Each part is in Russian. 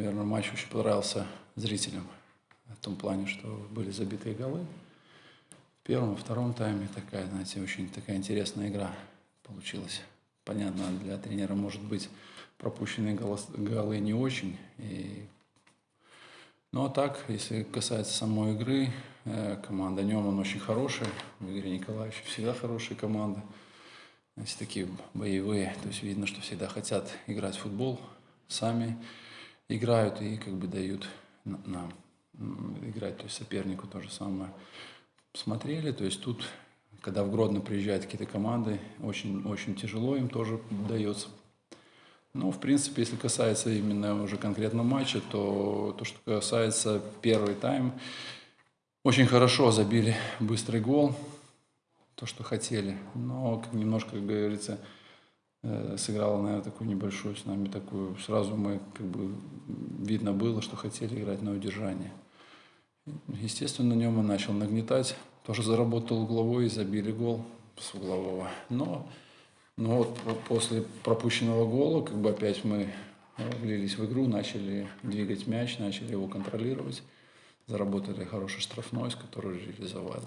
наверное, матч очень понравился зрителям. В том плане, что были забитые голы. В первом и втором тайме такая, знаете, очень такая интересная игра получилась. Понятно, для тренера, может быть, пропущенные голос, голы не очень. И... Ну, а так, если касается самой игры, э, команда Неман очень хорошая. В Игоре Николаевиче всегда хорошая команда. Знаете, такие боевые. То есть видно, что всегда хотят играть в футбол. Сами играют и как бы дают нам играть, то есть сопернику то же самое. Смотрели, то есть тут, когда в Гродно приезжают какие-то команды, очень, очень тяжело им тоже дается. Ну, в принципе, если касается именно уже конкретно матча, то то, что касается первый тайм, очень хорошо забили быстрый гол, то, что хотели. Но немножко, как говорится, сыграла, наверное, такую небольшую с нами такую. Сразу мы, как бы, видно было, что хотели играть на удержание. Естественно, на нем он начал нагнетать. Тоже заработал угловой и забили гол с углового. Но, но вот после пропущенного гола, как бы опять мы влились в игру, начали двигать мяч, начали его контролировать. Заработали хороший штрафной, с которого реализовал.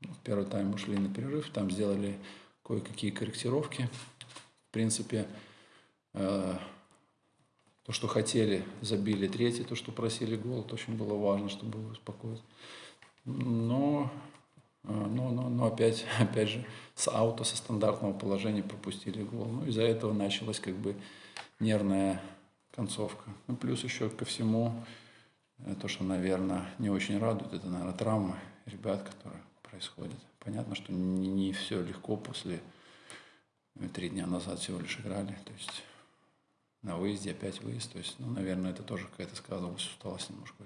В первый тайм ушли на перерыв, там сделали кое-какие корректировки принципе, э, то, что хотели, забили третий, то, что просили гол, это очень было важно, чтобы его успокоить. Но, э, но, но, но опять, опять же, с аута, со стандартного положения пропустили гол. Ну, из-за этого началась как бы нервная концовка. Ну, плюс еще ко всему, э, то, что, наверное, не очень радует, это, наверное, травмы ребят, которые происходят. Понятно, что не, не все легко после мы три дня назад всего лишь играли, то есть на выезде опять выезд. То есть, ну, наверное, это тоже какая-то сказывалась усталость немножко